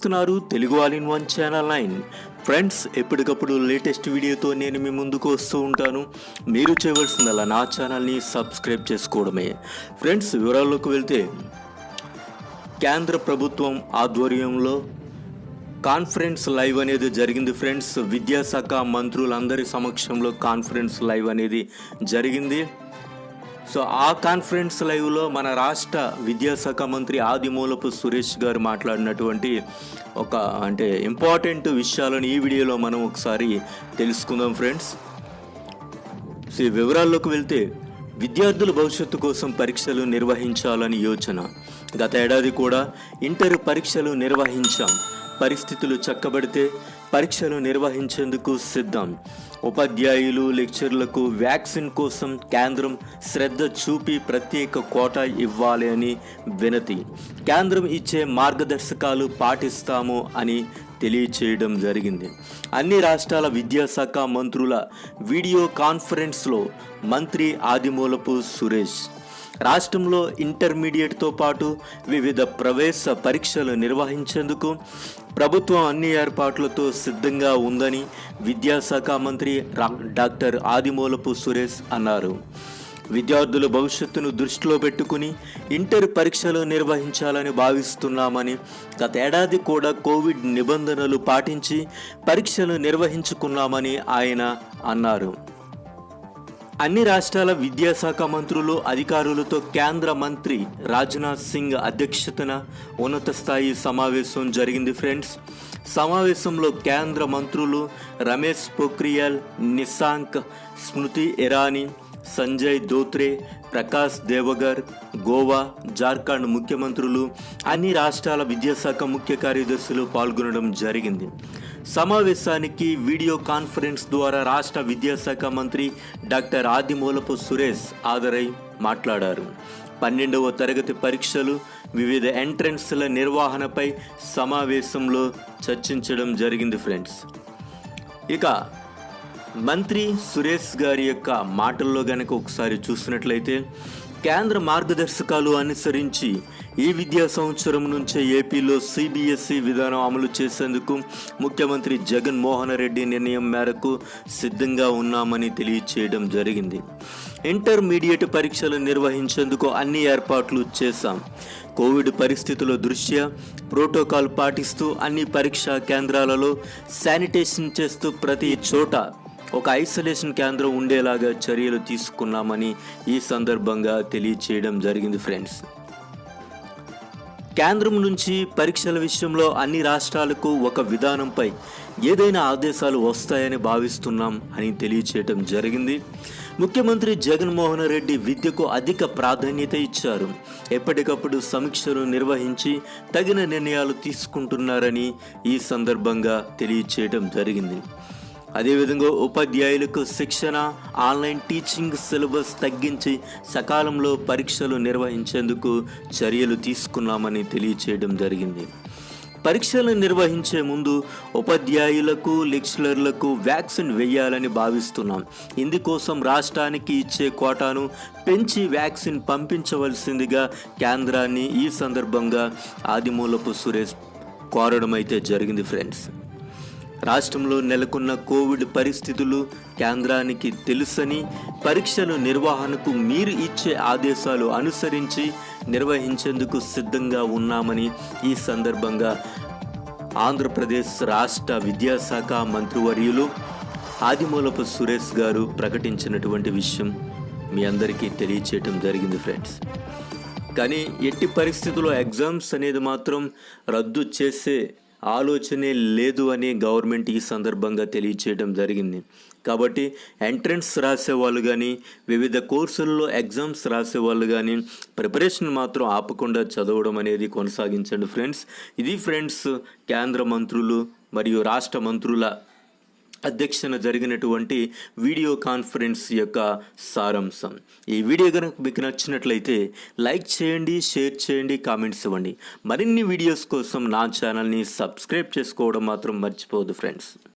చూస్తున్నారు Telugu all in one channel nine. Friends ఎప్పటికప్పుడు latest వీడియోతో నేను మీ ముందుకు వస్తూ ఉంటాను. మీరు చేయవలసిందల్లా నా ఛానల్ని సబ్స్క్రైబ్ చేసుకోవడమే. ఫ్రెండ్స్ వివరాల్లోకి వెళ్తే కేంద్ర ప్రభుత్వం ఆధ్వర్యంలో కాన్ఫరెన్స్ లైవ్ అనేది జరిగింది. ఫ్రెండ్స్ విద్యాశాఖ మంత్రులందరి సమక్షంలో కాన్ఫరెన్స్ లైవ్ అనేది జరిగింది. సో ఆ కాన్ఫరెన్స్ లైవ్లో మన రాష్ట్ర విద్యాశాఖ మంత్రి ఆదిమూలపు సురేష్ గారు మాట్లాడినటువంటి ఒక అంటే ఇంపార్టెంట్ విషయాలను ఈ వీడియోలో మనం ఒకసారి తెలుసుకుందాం ఫ్రెండ్స్ సో ఈ వివరాల్లోకి వెళ్తే విద్యార్థుల భవిష్యత్తు కోసం పరీక్షలు నిర్వహించాలని యోచన. గత ఏడాది కూడా ఇంటర్ పరీక్షలు నిర్వహించాం. పరిస్థితులు చక్కబడితే పరీక్షలు నిర్వహించేందుకు సిద్ధం. ఉపాధ్యాయులు లెక్చర్లకు వ్యాక్సిన్ కోసం కేంద్రం శ్రద్ధ చూపి ప్రత్యేక కోటా ఇవ్వాలి అని వినతి. కేంద్రం ఇచ్చే మార్గదర్శకాలు పాటిస్తాము అని తెలియచేయడం జరిగింది. అన్ని రాష్ట్రాల విద్యాశాఖ మంత్రుల వీడియో కాన్ఫరెన్స్లో మంత్రి ఆదిమూలపు సురేష్ రాష్ట్రంలో ఇంటర్మీడియట్తో పాటు వివిధ ప్రవేశ పరీక్షలు నిర్వహించేందుకు ప్రభుత్వం అన్ని ఏర్పాట్లతో సిద్ధంగా ఉందని విద్యాశాఖ మంత్రి డాక్టర్ ఆదిమూలపు సురేష్ అన్నారు. విద్యార్థుల భవిష్యత్తును దృష్టిలో పెట్టుకుని ఇంటర్ పరీక్షలు నిర్వహించాలని భావిస్తున్నామని గత ఏడాది కూడా కోవిడ్ నిబంధనలు పాటించి పరీక్షలు నిర్వహించుకున్నామని ఆయన అన్నారు. అన్ని రాష్ట్రాల విద్యాశాఖ మంత్రులు అధికారులతో కేంద్ర మంత్రి రాజ్నాథ్ సింగ్ అధ్యక్షతన ఉన్నత స్థాయి సమావేశం జరిగింది ఫ్రెండ్స్. సమావేశంలో కేంద్ర మంత్రులు రమేష్ పోఖ్రియాల్ నిశాంక్ స్మృతి ఇరానీ సంజయ్ ధోత్రే ప్రకాష్ దేవగర్ గోవా జార్ఖండ్ ముఖ్యమంత్రులు అన్ని రాష్ట్రాల విద్యాశాఖ ముఖ్య కార్యదర్శులు పాల్గొనడం జరిగింది. సమావేశానికి వీడియో కాన్ఫరెన్స్ ద్వారా రాష్ట్ర విద్యాశాఖ మంత్రి డాక్టర్ ఆదిమూలపు సురేష్ హాజరై మాట్లాడారు. పన్నెండవ తరగతి పరీక్షలు వివిధ ఎంట్రన్స్ల నిర్వహణపై సమావేశంలో చర్చించడం జరిగింది ఫ్రెండ్స్. ఇక మంత్రి సురేష్ గారి యొక్క మాటల్లో గనక ఒకసారి చూసినట్లయితే కేంద్ర మార్గదర్శకాలు అనుసరించి ఈ విద్యా సంవత్సరం నుంచే ఏపీలో సిబిఎస్ఈ విధానం అమలు చేసేందుకు ముఖ్యమంత్రి జగన్మోహన్ రెడ్డి నిర్ణయం మేరకు సిద్ధంగా ఉన్నామని తెలియచేయడం జరిగింది. ఇంటర్మీడియట్ పరీక్షలు నిర్వహించేందుకు అన్ని ఏర్పాట్లు చేశాం. కోవిడ్ పరిస్థితుల దృష్ట్యా ప్రోటోకాల్ పాటిస్తూ అన్ని పరీక్షా కేంద్రాలలో శానిటేషన్ చేస్తూ ప్రతి చోట ఒక ఐసోలేషన్ కేంద్రం ఉండేలాగా చర్యలు తీసుకున్నామని ఈ సందర్భంగా తెలియచేయడం జరిగింది ఫ్రెండ్స్ కేంద్రం నుంచి పరీక్షల విషయంలో అన్ని రాష్ట్రాలకు ఒక విధానంపై ఏదైనా ఆదేశాలు వస్తాయని భావిస్తున్నాం అని తెలియచేయటం జరిగింది. ముఖ్యమంత్రి జగన్మోహన్ రెడ్డి విద్యకు అధిక ప్రాధాన్యత ఇచ్చారు. ఎప్పటికప్పుడు సమీక్షలు నిర్వహించి తగిన నిర్ణయాలు తీసుకుంటున్నారని ఈ సందర్భంగా తెలియచేయడం జరిగింది. అదేవిధంగా ఉపాధ్యాయులకు శిక్షణ ఆన్లైన్ టీచింగ్ సిలబస్ తగ్గించి సకాలంలో పరీక్షలు నిర్వహించేందుకు చర్యలు తీసుకున్నామని తెలియచేయడం జరిగింది. పరీక్షలు నిర్వహించే ముందు ఉపాధ్యాయులకు లెక్చరర్లకు వ్యాక్సిన్ వేయాలని భావిస్తున్నాం. ఇందుకోసం రాష్ట్రానికి ఇచ్చే కోటాను పెంచి వ్యాక్సిన్ పంపించవలసిందిగా కేంద్రాన్ని ఈ సందర్భంగా ఆదిమూలపు సురేష్ కోరడం అయితే జరిగింది ఫ్రెండ్స్. రాష్ట్రంలో నెలకొన్న కోవిడ్ పరిస్థితులు కేంద్రానికి తెలుసని పరీక్షల నిర్వహణకు మీరు ఇచ్చే ఆదేశాలు అనుసరించి నిర్వహించేందుకు సిద్ధంగా ఉన్నామని ఈ సందర్భంగా ఆంధ్రప్రదేశ్ రాష్ట్ర విద్యాశాఖ మంత్రివర్యులు ఆదిమూలపు సురేష్ గారు ప్రకటించినటువంటి విషయం మీ అందరికీ తెలియచేయటం జరిగింది ఫ్రెండ్స్. కానీ ఎట్టి పరిస్థితుల్లో ఎగ్జామ్స్ అనేది మాత్రం రద్దు చేసే ఆలోచనే లేదు అని గవర్నమెంట్ ఈ సందర్భంగా తెలియచేయడం జరిగింది. కాబట్టి ఎంట్రన్స్ రాసే వాళ్ళు కానీ వివిధ కోర్సుల్లో ఎగ్జామ్స్ రాసే వాళ్ళు కానీ ప్రిపరేషన్ మాత్రం ఆపకుండా చదవడం అనేది కొనసాగించండి ఫ్రెండ్స్ ఇది ఫ్రెండ్స్ కేంద్ర మంత్రులు మరియు రాష్ట్ర మంత్రుల అధ్యక్షన జరిగినటువంటి వీడియో కాన్ఫరెన్స్ యొక్క సారాంశం. ఈ వీడియో కనుక మీకు నచ్చినట్లయితే లైక్ చేయండి షేర్ చేయండి కామెంట్స్ ఇవ్వండి. మరిన్ని వీడియోస్ కోసం నా ఛానల్ని సబ్స్క్రైబ్ చేసుకోవడం మాత్రం మర్చిపోదు ఫ్రెండ్స్.